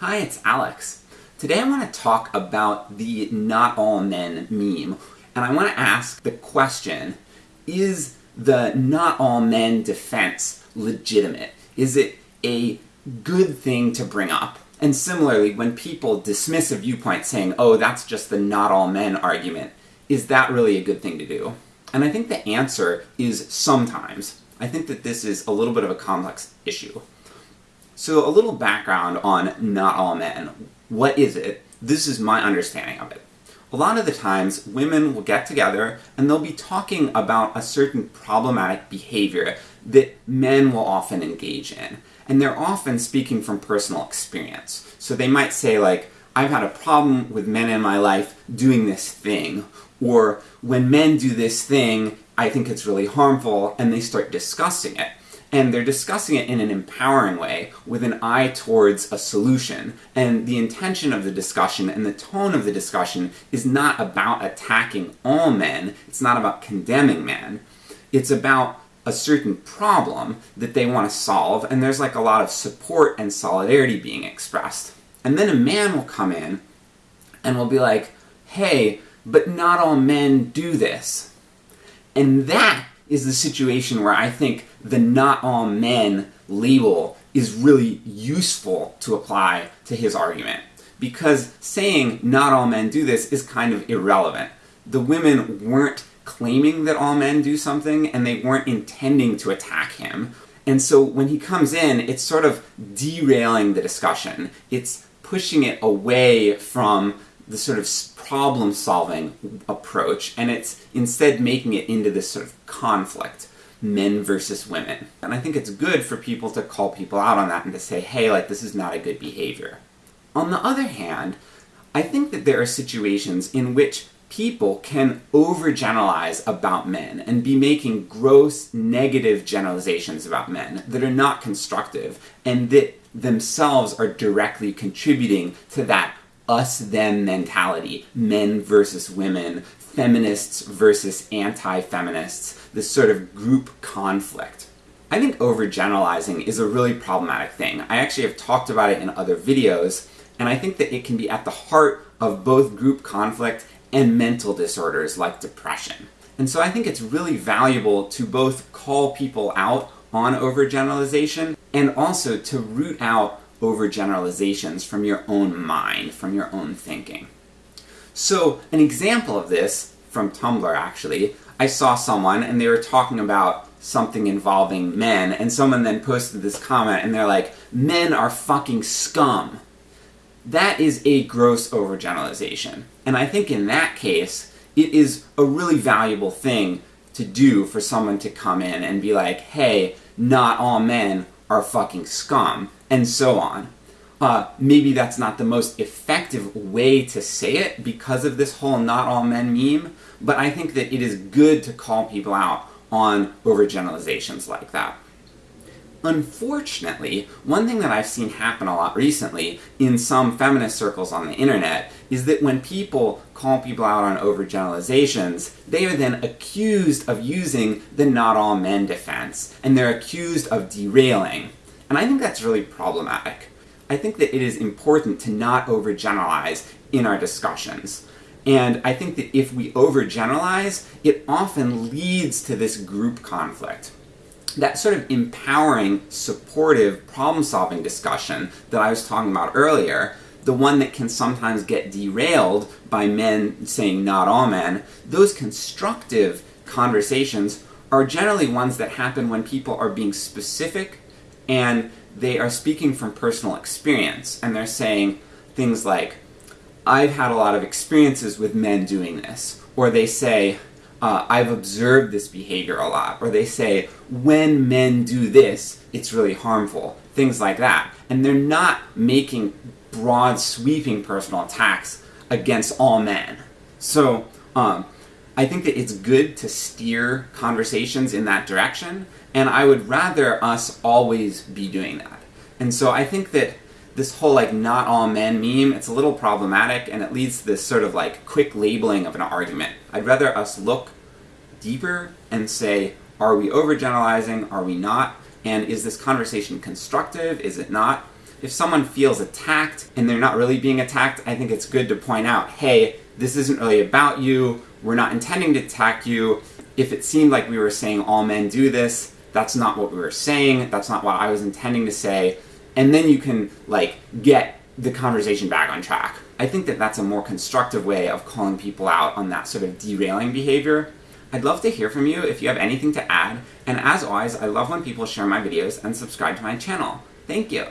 Hi, it's Alex. Today I want to talk about the not all men meme, and I want to ask the question, is the not all men defense legitimate? Is it a good thing to bring up? And similarly, when people dismiss a viewpoint saying, oh, that's just the not all men argument, is that really a good thing to do? And I think the answer is sometimes. I think that this is a little bit of a complex issue. So a little background on not all men. What is it? This is my understanding of it. A lot of the times, women will get together and they'll be talking about a certain problematic behavior that men will often engage in. And they're often speaking from personal experience. So they might say like, I've had a problem with men in my life doing this thing, or when men do this thing, I think it's really harmful, and they start discussing it and they're discussing it in an empowering way, with an eye towards a solution. And the intention of the discussion and the tone of the discussion is not about attacking all men, it's not about condemning men, it's about a certain problem that they want to solve, and there's like a lot of support and solidarity being expressed. And then a man will come in, and will be like, hey, but not all men do this. And that is the situation where I think the not all men label is really useful to apply to his argument. Because saying not all men do this is kind of irrelevant. The women weren't claiming that all men do something, and they weren't intending to attack him. And so when he comes in, it's sort of derailing the discussion. It's pushing it away from the sort of problem solving approach, and it's instead making it into this sort of conflict men versus women. And I think it's good for people to call people out on that and to say, hey, like, this is not a good behavior. On the other hand, I think that there are situations in which people can overgeneralize about men and be making gross negative generalizations about men that are not constructive and that themselves are directly contributing to that us-them mentality, men versus women, feminists versus anti-feminists, this sort of group conflict. I think overgeneralizing is a really problematic thing. I actually have talked about it in other videos, and I think that it can be at the heart of both group conflict and mental disorders like depression. And so I think it's really valuable to both call people out on overgeneralization, and also to root out overgeneralizations from your own mind, from your own thinking. So, an example of this, from Tumblr actually, I saw someone and they were talking about something involving men, and someone then posted this comment and they're like, men are fucking scum. That is a gross overgeneralization. And I think in that case, it is a really valuable thing to do for someone to come in and be like, hey, not all men are fucking scum, and so on. Uh, maybe that's not the most effective way to say it because of this whole not all men meme, but I think that it is good to call people out on overgeneralizations like that. Unfortunately, one thing that I've seen happen a lot recently in some feminist circles on the internet is that when people call people out on overgeneralizations, they are then accused of using the not all men defense, and they're accused of derailing. And I think that's really problematic. I think that it is important to not overgeneralize in our discussions. And I think that if we overgeneralize, it often leads to this group conflict that sort of empowering, supportive, problem-solving discussion that I was talking about earlier, the one that can sometimes get derailed by men saying not all men, those constructive conversations are generally ones that happen when people are being specific and they are speaking from personal experience, and they're saying things like, I've had a lot of experiences with men doing this, or they say, uh, I've observed this behavior a lot, or they say, when men do this, it's really harmful, things like that. And they're not making broad, sweeping personal attacks against all men. So, um, I think that it's good to steer conversations in that direction, and I would rather us always be doing that. And so I think that this whole like not all men meme, it's a little problematic and it leads to this sort of like quick labeling of an argument. I'd rather us look deeper and say, are we overgeneralizing, are we not, and is this conversation constructive, is it not? if someone feels attacked and they're not really being attacked, I think it's good to point out, hey, this isn't really about you, we're not intending to attack you. If it seemed like we were saying all men do this, that's not what we were saying, that's not what I was intending to say, and then you can, like, get the conversation back on track. I think that that's a more constructive way of calling people out on that sort of derailing behavior. I'd love to hear from you if you have anything to add, and as always, I love when people share my videos and subscribe to my channel. Thank you!